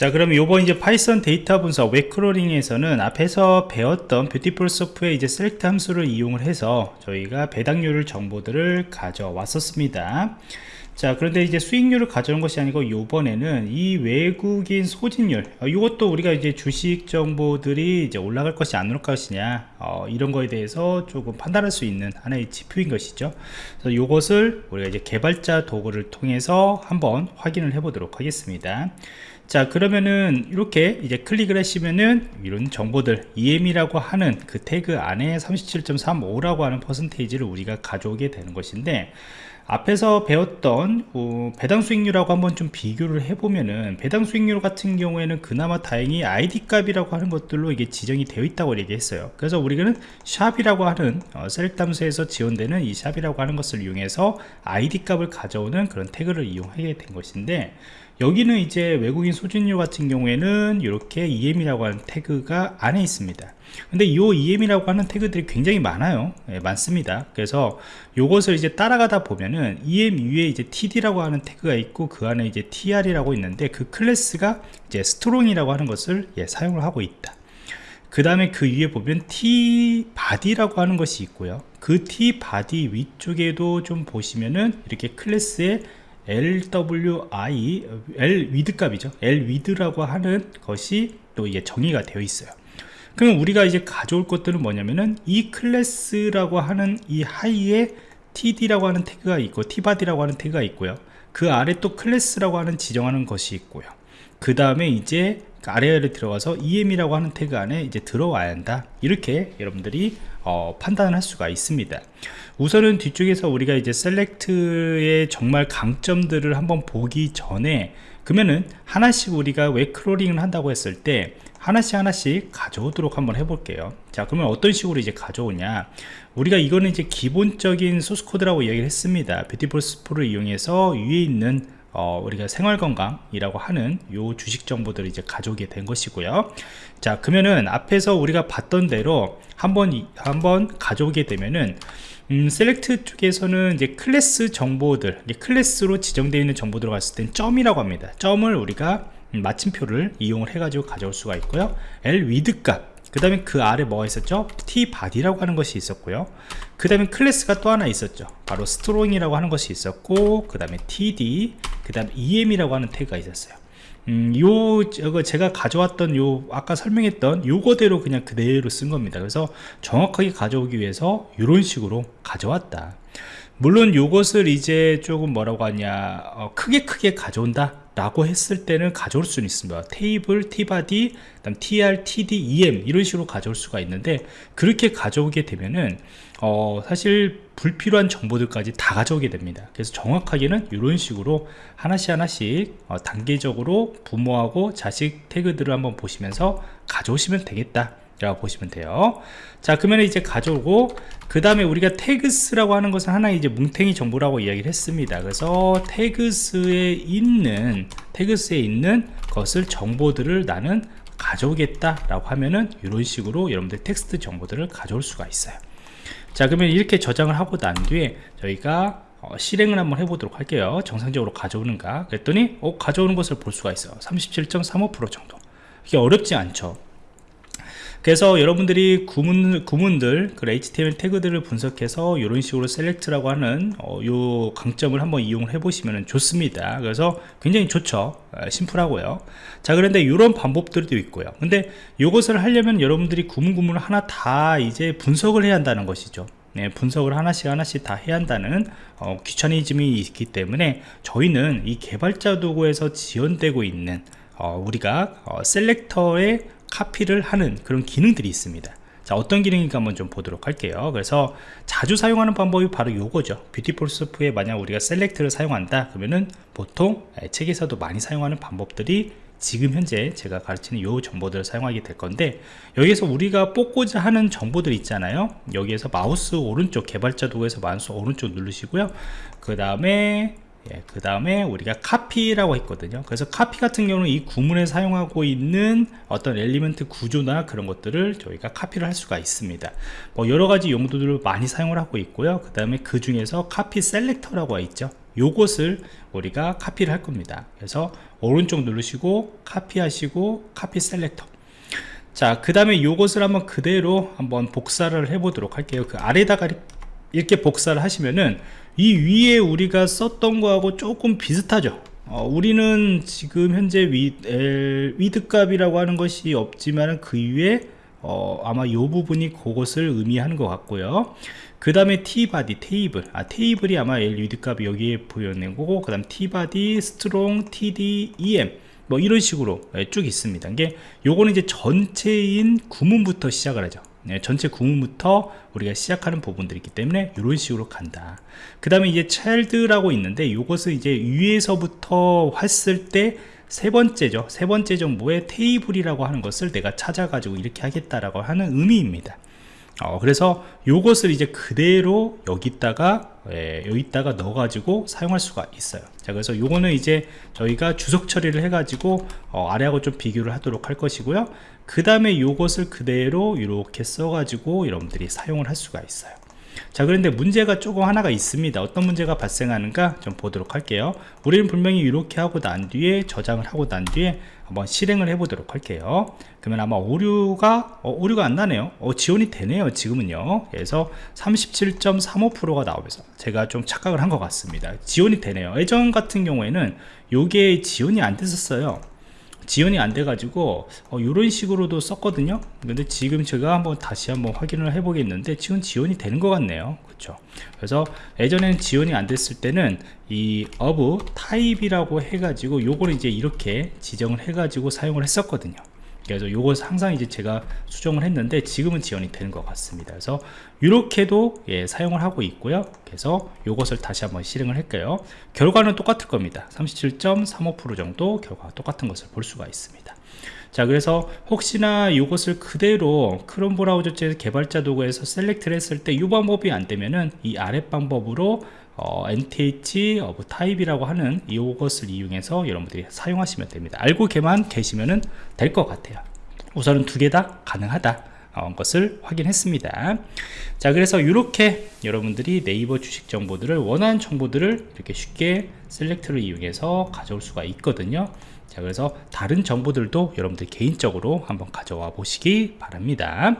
자 그러면 요번 이제 파이썬 데이터 분석 웹 crawling에서는 앞에서 배웠던 Beautiful Soup의 이제 select 함수를 이용을 해서 저희가 배당률 정보들을 가져왔었습니다. 자 그런데 이제 수익률을 가져온 것이 아니고 요번에는 이 외국인 소진율 어, 이것도 우리가 이제 주식 정보들이 이제 올라갈 것이 안 올 것이냐 어, 이런 거에 대해서 조금 판단할 수 있는 하나의 지표인 것이죠. 그래서 이것을 우리가 이제 개발자 도구를 통해서 한번 확인을 해 보도록 하겠습니다 자 그러면은 이렇게 이제 클릭을 하시면은 이런 정보들 EM이라고 하는 그 태그 안에 37.35라고 하는 퍼센테이지를 우리가 가져오게 되는 것인데 앞에서 배웠던 어, 배당 수익률하고 한번 좀 비교를 해보면은 배당 수익률 같은 경우에는 그나마 다행히 ID 값이라고 하는 것들로 이게 지정이 되어 있다고 얘기했어요. 그래서 우리는 샵이라고 하는 어, 셀렉트 함수에서 지원되는 이 샵이라고 하는 것을 이용해서 ID 값을 가져오는 그런 태그를 이용하게 된 것인데 여기는 이제 외국인 소진율 같은 경우에는 이렇게 EM이라고 하는 태그가 안에 있습니다. 근데 이 EM이라고 하는 태그들이 굉장히 많아요. 예, 많습니다. 그래서 이것을 이제 따라가다 보면은 EM 위에 이제 TD라고 하는 태그가 있고 그 안에 이제 TR이라고 있는데 그 클래스가 이제 strong이라고 하는 것을 예, 사용을 하고 있다. 그 다음에 그 위에 보면 tbody라고 하는 것이 있고요. 그 tbody 위쪽에도 좀 보시면은 이렇게 클래스에 LWI L width 값이죠. L 위드라고 하는 것이 또 이게 정의가 되어 있어요. 그럼 우리가 이제 가져올 것들은 뭐냐면은 이 클래스라고 하는 이 하위에 td라고 하는 태그가 있고 tbody라고 하는 태그가 있고요. 그 아래 또 클래스라고 하는 지정하는 것이 있고요. 그 다음에 이제 아래를 들어가서 em이라고 하는 태그 안에 이제 들어와야 한다. 이렇게 여러분들이 어, 판단을 할 수가 있습니다. 우선은 뒤쪽에서 우리가 이제 select의 정말 강점들을 한번 보기 전에 그러면은 하나씩 우리가 왜 crawling을 한다고 했을 때 하나씩 하나씩 가져오도록 한번 해볼게요. 자 그러면 어떤 식으로 이제 가져오냐? 우리가 이거는 이제 기본적인 소스 코드라고 이야기를 했습니다. Beautiful Soup를 이용해서 위에 있는 어, 우리가 생활건강이라고 하는 요 주식 정보들을 이제 가져오게 된 것이고요. 자 그러면은 앞에서 우리가 봤던 대로 한번 한번 가져오게 되면은 음, select 쪽에서는 이제 클래스 정보들 클래스로 지정되어 있는 정보들을 갔을 땐 점이라고 합니다. 점을 우리가 음, 마침표를 이용을 해 가지고 가져올 수가 있고요. L width 값 그 다음에 그 아래 뭐가 있었죠? tbody라고 하는 것이 있었고요. 그 다음에 클래스가 또 하나 있었죠. 바로 strong이라고 하는 것이 있었고 그 다음에 TD 그 다음에 EM이라고 하는 태그가 있었어요 음, 요, 저거 제가 가져왔던 요, 아까 설명했던 요거대로 그냥 그대로 쓴 겁니다. 그래서 정확하게 가져오기 위해서 이런 식으로 가져왔다. 물론 요것을 이제 조금 뭐라고 하냐, 어, 크게 크게 가져온다. 라고 했을 때는 가져올 수는 있습니다. 테이블, tbody, tr, td, em 이런 식으로 가져올 수가 있는데 그렇게 가져오게 되면은 어, 사실 불필요한 정보들까지 다 가져오게 됩니다. 그래서 정확하게는 이런 식으로 하나씩 하나씩 어, 단계적으로 부모하고 자식 태그들을 한번 보시면서 가져오시면 되겠다 라고 보시면 돼요. 자 그러면 이제 가져오고 그 다음에 우리가 태그스라고 하는 것은 하나의 이제 뭉탱이 정보라고 이야기를 했습니다. 그래서 태그스에 있는 태그스에 있는 것을 정보들을 나는 가져오겠다 라고 하면은 이런 식으로 여러분들 텍스트 정보들을 가져올 수가 있어요. 자 그러면 이렇게 저장을 하고 난 뒤에 저희가 어, 실행을 한번 해보도록 할게요. 정상적으로 가져오는가? 그랬더니 어, 가져오는 것을 볼 수가 있어요. 37.35% 정도. 이게 어렵지 않죠 그래서 여러분들이 구문, 구문들 그 HTML 태그들을 분석해서 이런 식으로 셀렉트라고 하는 어, 요 강점을 한번 이용해 보시면 좋습니다. 그래서 굉장히 좋죠. 어, 심플하고요. 자 그런데 이런 방법들도 있고요. 근데 이것을 하려면 여러분들이 구문 구문을 하나 다 이제 분석을 해야 한다는 것이죠. 네, 분석을 하나씩 하나씩 다 해야 한다는 어, 귀차니즘이 있기 때문에 저희는 이 개발자 도구에서 지원되고 있는 어, 우리가 어, selector의 카피를 하는 그런 기능들이 있습니다. 자 어떤 기능인가 한번 좀 보도록 할게요. 그래서 자주 사용하는 방법이 바로 요거죠. Beautiful Soup에 만약 우리가 select를 사용한다 그러면은 보통 책에서도 많이 사용하는 방법들이 지금 현재 제가 가르치는 요 정보들을 사용하게 될 건데 여기에서 우리가 뽑고자 하는 정보들 있잖아요. 여기에서 마우스 오른쪽 개발자 도구에서 마우스 오른쪽 누르시고요. 그 다음에 예, 그 다음에 우리가 카피라고 했거든요. 그래서 카피 같은 경우는 이 구문에 사용하고 있는 어떤 element 구조나 그런 것들을 저희가 카피를 할 수가 있습니다. 뭐 여러가지 용도들을 많이 사용을 하고 있고요. 그 다음에 그 중에서 copy selector라고 있죠. 요것을 우리가 카피를 할 겁니다. 그래서 오른쪽 누르시고 카피하시고 copy selector. 자 그 다음에 요것을 한번 그대로 한번 복사를 해 보도록 할게요. 그 아래다가 이렇게 복사를 하시면은 이 위에 우리가 썼던 거하고 조금 비슷하죠. 어, 우리는 지금 현재 위, L, width 값이라고 하는 것이 없지만 그 위에 어, 아마 이 부분이 그것을 의미하는 것 같고요. 그 다음에 tbody 테이블. 아 테이블이 아마 l width 값이 여기에 보여낸 거고 그 다음 tbody strong td em 뭐 이런 식으로 예, 쭉 있습니다. 이게 요거는 이제 전체인 구문부터 시작을 하죠. 네, 전체 구문부터 우리가 시작하는 부분들이 있기 때문에 이런 식으로 간다. 그 다음에 이제 child라고 있는데 이것은 이제 위에서부터 했을 때 세 번째죠. 세 번째 정보의 테이블이라고 하는 것을 내가 찾아 가지고 이렇게 하겠다라고 하는 의미입니다. 어, 그래서 요것을 이제 그대로 여기다가 예, 여기다가 넣어 가지고 사용할 수가 있어요. 자 그래서 요거는 이제 저희가 주석 처리를 해 가지고 어, 아래하고 좀 비교를 하도록 할 것이고요. 그 다음에 요것을 그대로 이렇게 써 가지고 여러분들이 사용을 할 수가 있어요 자 그런데 문제가 조금 하나가 있습니다. 어떤 문제가 발생하는가 좀 보도록 할게요. 우리는 분명히 이렇게 하고 난 뒤에 저장을 하고 난 뒤에 한번 실행을 해 보도록 할게요. 그러면 아마 오류가 어, 오류가 안 나네요. 어, 지원이 되네요 지금은요. 그래서 37.35%가 나오면서 제가 좀 착각을 한 것 같습니다. 지원이 되네요. 예전 같은 경우에는 요게 지원이 안 됐었어요 지원이 안 돼 가지고 어, 이런 식으로도 썼거든요. 근데 지금 제가 한번 다시 한번 확인을 해 보겠는데 지금 지원이 되는 것 같네요. 그렇죠? 그래서 예전에는 지원이 안 됐을 때는 이 of type이라고 해 가지고 요거를 이제 이렇게 지정을 해 가지고 사용을 했었거든요 그래서 요것 항상 이제 제가 수정을 했는데 지금은 지원이 되는 것 같습니다. 그래서 이렇게도 예, 사용을 하고 있고요. 그래서 요것을 다시 한번 실행을 할게요. 결과는 똑같을 겁니다. 37.35% 정도 결과가 똑같은 것을 볼 수가 있습니다. 자 그래서 혹시나 이것을 그대로 크롬 브라우저 개발자 도구에서 셀렉트를 했을 때 이 방법이 안 되면은 이 아래 방법으로 어, nth of type이라고 하는 이것을 이용해서 여러분들이 사용하시면 됩니다. 알고 계만 계시면 될 것 같아요. 우선은 두 개 다 가능하다 어, 것을 확인했습니다. 자 그래서 이렇게 여러분들이 네이버 주식 정보들을 원하는 정보들을 이렇게 쉽게 셀렉트를 이용해서 가져올 수가 있거든요. 자 그래서 다른 정보들도 여러분들 개인적으로 한번 가져와 보시기 바랍니다